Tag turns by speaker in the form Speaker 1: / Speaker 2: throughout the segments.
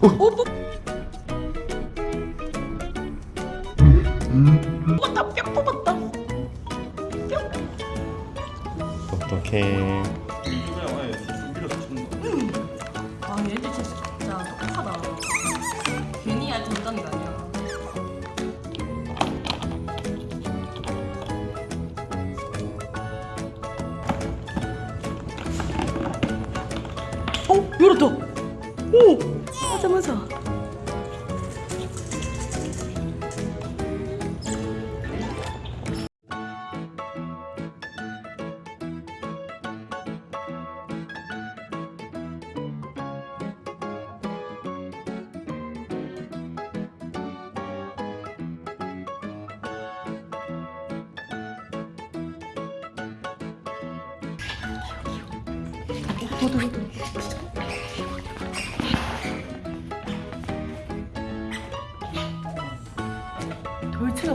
Speaker 1: 뽑았다 뿅 뽑았다 아 정답이 아니야 어? 열었다 오! 맞아 맞아 너도 너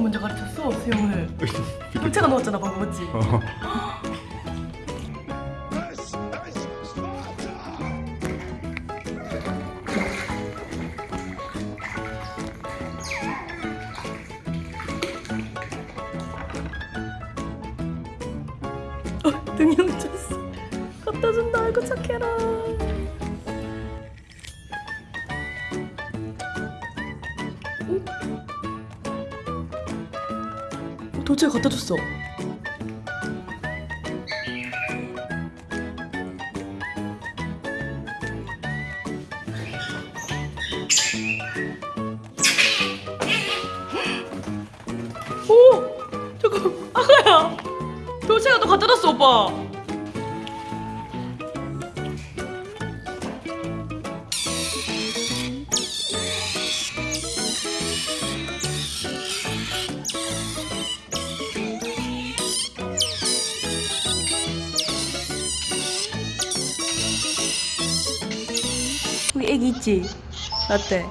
Speaker 1: 먼저 가르쳤어 수영을 돌체가 넣었잖아 방금 맞지? 어, 등이 훔쳤어 갖다 준다 아이고 착해라 어? 도대체 갖다 줬어. 오! 잠깐 아가야. 도대체가 또 갖다 줬어 오빠 애기 있지? 라떼